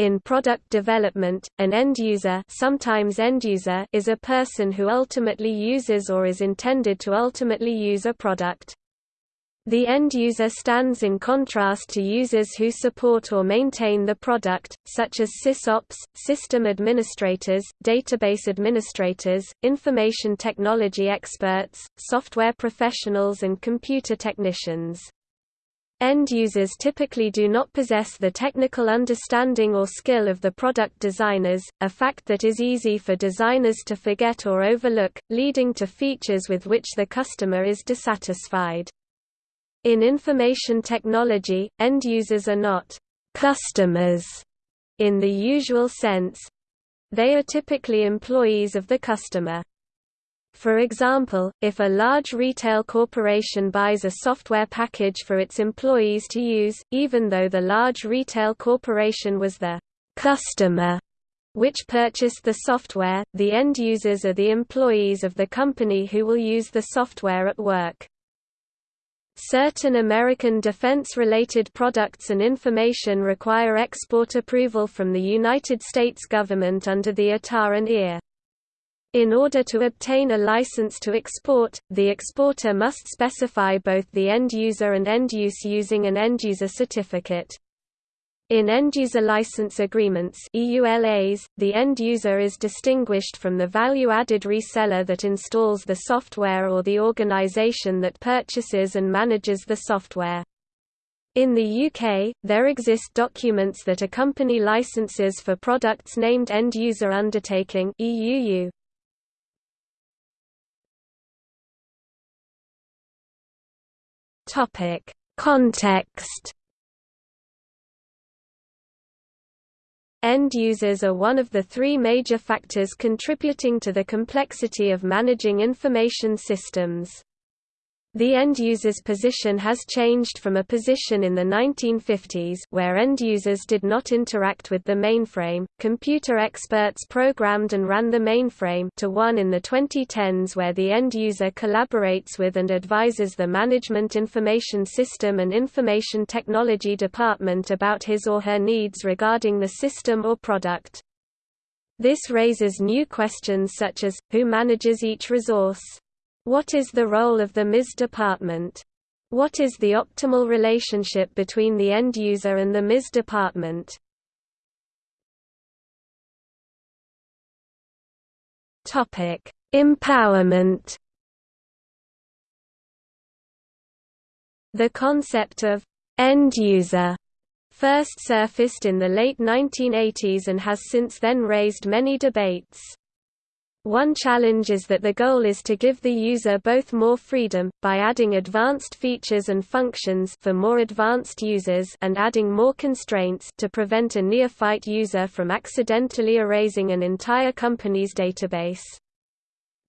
In product development, an end user, sometimes end user is a person who ultimately uses or is intended to ultimately use a product. The end user stands in contrast to users who support or maintain the product, such as sysops, system administrators, database administrators, information technology experts, software professionals and computer technicians. End users typically do not possess the technical understanding or skill of the product designers, a fact that is easy for designers to forget or overlook, leading to features with which the customer is dissatisfied. In information technology, end users are not customers in the usual sense. They are typically employees of the customer. For example, if a large retail corporation buys a software package for its employees to use, even though the large retail corporation was the customer which purchased the software, the end users are the employees of the company who will use the software at work. Certain American defense-related products and information require export approval from the United States government under the ITAR and EAR. In order to obtain a license to export, the exporter must specify both the end user and end use using an end user certificate. In end-user license agreements EULAs, the end user is distinguished from the value-added reseller that installs the software or the organization that purchases and manages the software. In the UK, there exist documents that accompany licenses for products named End User Undertaking EUU. Topic: Context. End users are one of the three major factors contributing to the complexity of managing information systems. The end user's position has changed from a position in the 1950s where end users did not interact with the mainframe, computer experts programmed and ran the mainframe to one in the 2010s where the end user collaborates with and advises the Management Information System and Information Technology Department about his or her needs regarding the system or product. This raises new questions such as, who manages each resource? What is the role of the MIS department? What is the optimal relationship between the end user and the MIS department? Topic: Empowerment. The concept of end user first surfaced in the late 1980s and has since then raised many debates. One challenge is that the goal is to give the user both more freedom, by adding advanced features and functions for more advanced users and adding more constraints to prevent a neophyte user from accidentally erasing an entire company's database.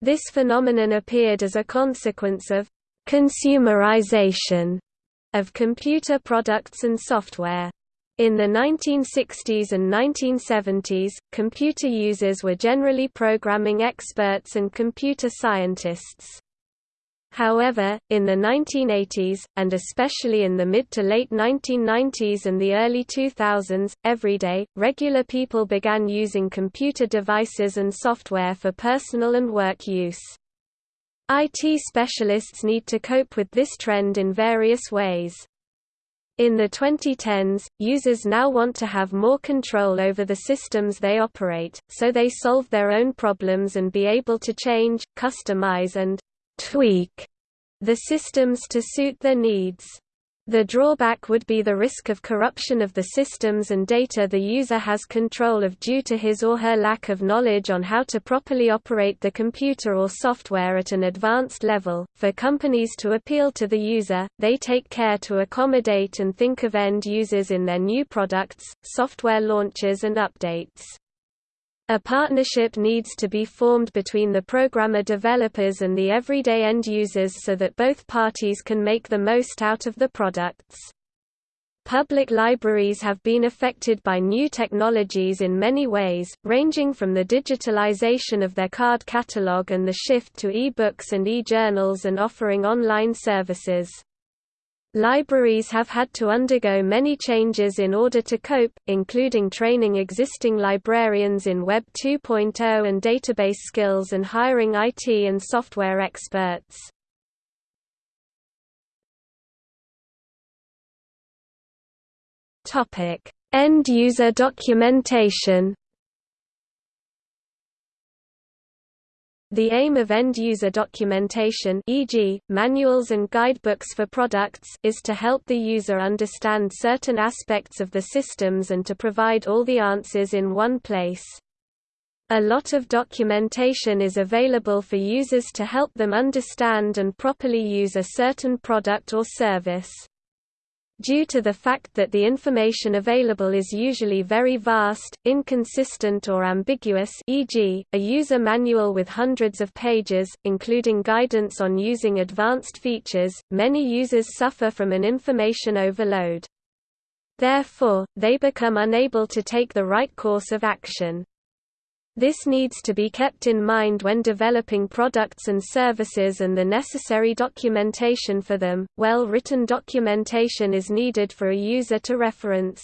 This phenomenon appeared as a consequence of consumerization of computer products and software. In the 1960s and 1970s, computer users were generally programming experts and computer scientists. However, in the 1980s, and especially in the mid to late 1990s and the early 2000s, everyday, regular people began using computer devices and software for personal and work use. IT specialists need to cope with this trend in various ways. In the 2010s, users now want to have more control over the systems they operate, so they solve their own problems and be able to change, customize and tweak the systems to suit their needs. The drawback would be the risk of corruption of the systems and data the user has control of due to his or her lack of knowledge on how to properly operate the computer or software at an advanced level. For companies to appeal to the user, they take care to accommodate and think of end users in their new products, software launches, and updates. A partnership needs to be formed between the programmer developers and the everyday end users so that both parties can make the most out of the products. Public libraries have been affected by new technologies in many ways, ranging from the digitalization of their card catalog and the shift to e-books and e-journals and offering online services. Libraries have had to undergo many changes in order to cope, including training existing librarians in Web 2.0 and database skills and hiring IT and software experts. End-user documentation The aim of end-user documentation e.g., manuals and guidebooks for products is to help the user understand certain aspects of the systems and to provide all the answers in one place. A lot of documentation is available for users to help them understand and properly use a certain product or service. Due to the fact that the information available is usually very vast, inconsistent or ambiguous e.g., a user manual with hundreds of pages, including guidance on using advanced features, many users suffer from an information overload. Therefore, they become unable to take the right course of action. This needs to be kept in mind when developing products and services and the necessary documentation for them. Well written documentation is needed for a user to reference.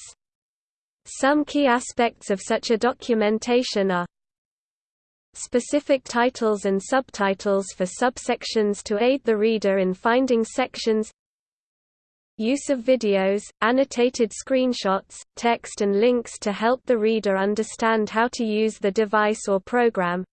Some key aspects of such a documentation are specific titles and subtitles for subsections to aid the reader in finding sections Use of videos, annotated screenshots, text and links to help the reader understand how to use the device or program.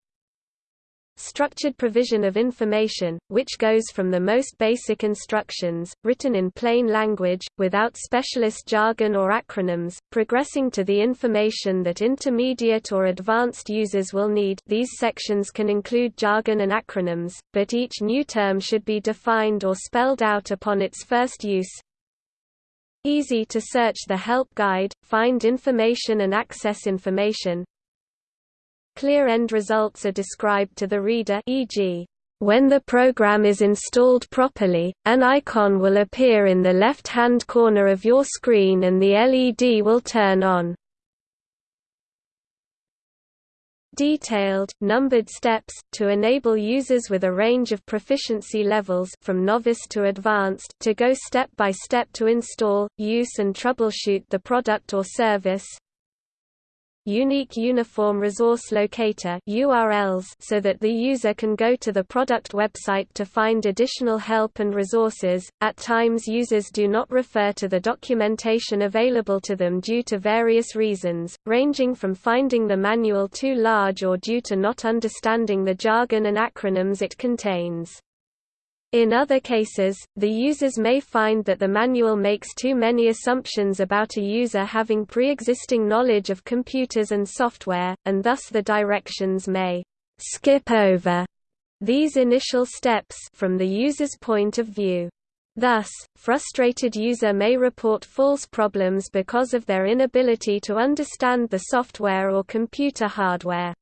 Structured provision of information, which goes from the most basic instructions, written in plain language, without specialist jargon or acronyms, progressing to the information that intermediate or advanced users will need these sections can include jargon and acronyms, but each new term should be defined or spelled out upon its first use, Easy to search the help guide, find information and access information. Clear end results are described to the reader e.g. When the program is installed properly, an icon will appear in the left-hand corner of your screen and the LED will turn on. Detailed, numbered steps, to enable users with a range of proficiency levels from novice to advanced to go step by step to install, use and troubleshoot the product or service, Unique Uniform Resource Locator URLs so that the user can go to the product website to find additional help and resources. At times users do not refer to the documentation available to them due to various reasons, ranging from finding the manual too large or due to not understanding the jargon and acronyms it contains. In other cases, the users may find that the manual makes too many assumptions about a user having pre-existing knowledge of computers and software, and thus the directions may skip over these initial steps from the user's point of view. Thus, frustrated user may report false problems because of their inability to understand the software or computer hardware.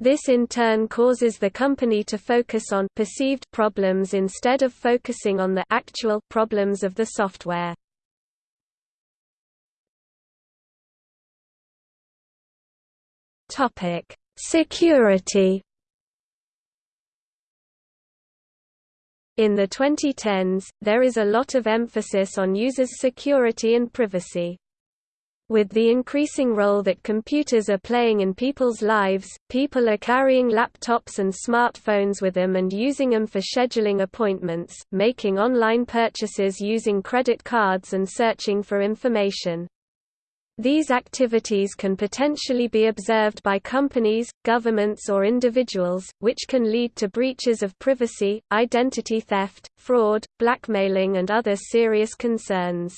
This in turn causes the company to focus on perceived problems instead of focusing on the actual problems of the software. Topic: Security In the 2010s, there is a lot of emphasis on users' security and privacy. With the increasing role that computers are playing in people's lives, people are carrying laptops and smartphones with them and using them for scheduling appointments, making online purchases using credit cards and searching for information. These activities can potentially be observed by companies, governments or individuals, which can lead to breaches of privacy, identity theft, fraud, blackmailing and other serious concerns.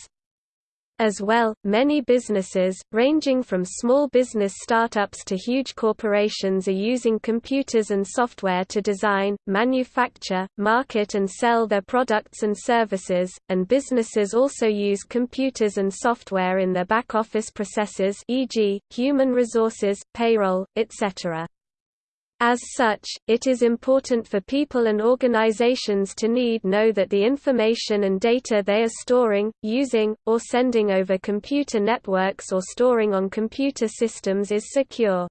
As well, many businesses, ranging from small business startups to huge corporations are using computers and software to design, manufacture, market and sell their products and services, and businesses also use computers and software in their back-office processes e.g., human resources, payroll, etc. As such, it is important for people and organizations to need know that the information and data they are storing, using, or sending over computer networks or storing on computer systems is secure.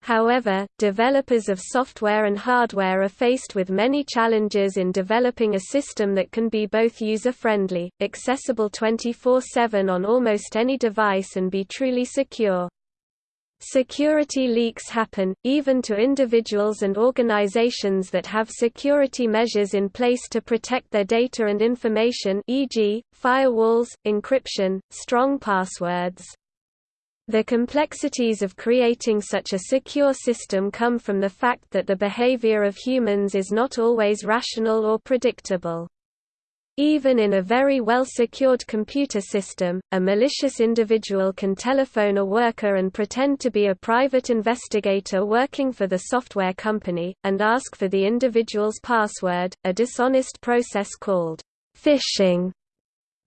However, developers of software and hardware are faced with many challenges in developing a system that can be both user-friendly, accessible 24-7 on almost any device and be truly secure. Security leaks happen, even to individuals and organizations that have security measures in place to protect their data and information e.g., firewalls, encryption, strong passwords. The complexities of creating such a secure system come from the fact that the behavior of humans is not always rational or predictable. Even in a very well-secured computer system, a malicious individual can telephone a worker and pretend to be a private investigator working for the software company, and ask for the individual's password, a dishonest process called phishing.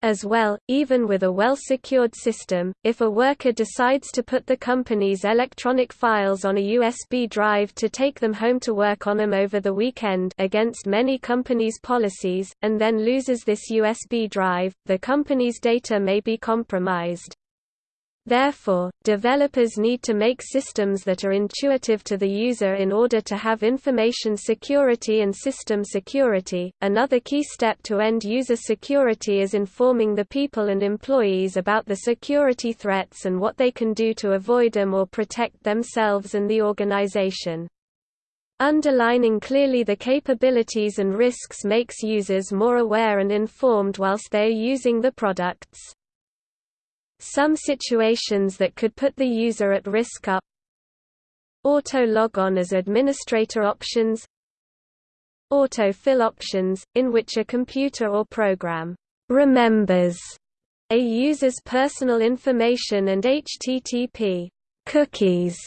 As well, even with a well-secured system, if a worker decides to put the company's electronic files on a USB drive to take them home to work on them over the weekend against many companies' policies, and then loses this USB drive, the company's data may be compromised. Therefore, developers need to make systems that are intuitive to the user in order to have information security and system security. Another key step to end user security is informing the people and employees about the security threats and what they can do to avoid them or protect themselves and the organization. Underlining clearly the capabilities and risks makes users more aware and informed whilst they are using the products. Some situations that could put the user at risk are Auto logon as administrator options Auto-fill options, in which a computer or program remembers a user's personal information and HTTP cookies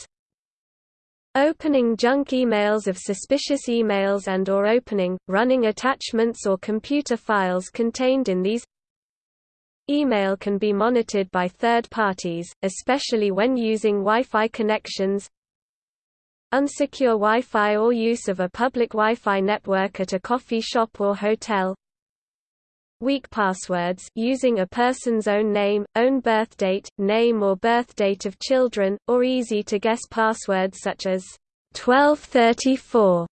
Opening junk emails of suspicious emails and or opening, running attachments or computer files contained in these Email can be monitored by third parties, especially when using Wi-Fi connections. Unsecure Wi-Fi or use of a public Wi-Fi network at a coffee shop or hotel. Weak passwords using a person's own name, own birthdate, name or birthdate of children, or easy-to-guess passwords such as 1234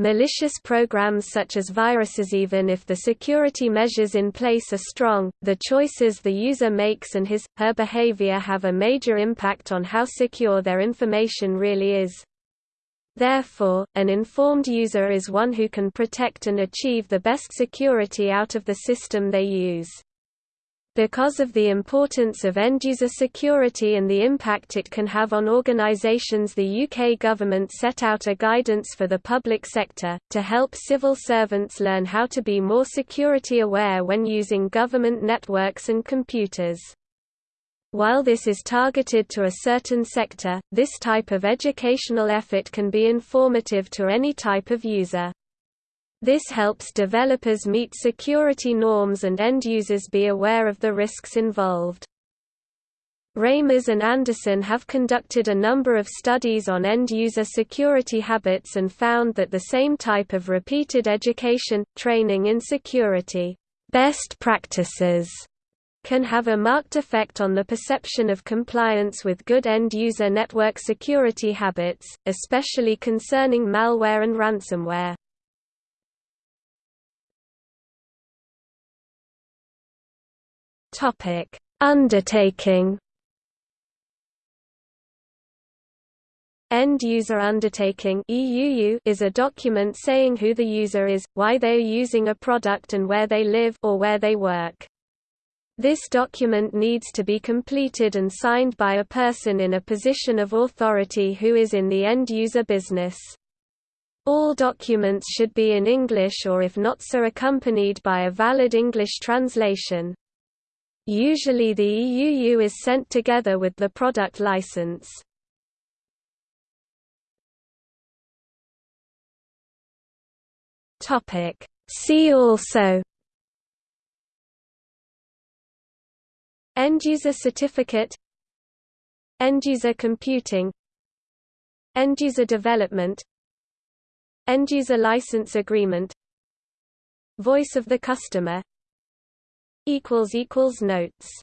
Malicious programs such as viruses Even if the security measures in place are strong, the choices the user makes and his, her behavior have a major impact on how secure their information really is. Therefore, an informed user is one who can protect and achieve the best security out of the system they use. Because of the importance of end-user security and the impact it can have on organisations the UK government set out a guidance for the public sector, to help civil servants learn how to be more security aware when using government networks and computers. While this is targeted to a certain sector, this type of educational effort can be informative to any type of user. This helps developers meet security norms and end users be aware of the risks involved. Reimers and Andersson have conducted a number of studies on end-user security habits and found that the same type of repeated education, training in security best practices can have a marked effect on the perception of compliance with good end-user network security habits, especially concerning malware and ransomware. Topic: Undertaking. End User Undertaking is a document saying who the user is, why they are using a product and where they live or where they work. This document needs to be completed and signed by a person in a position of authority who is in the end-user business. All documents should be in English or if not so accompanied by a valid English translation. Usually the EUU is sent together with the product license. See also. End-user certificate. End-user computing. End-user development. End-user license agreement. Voice of the customer Notes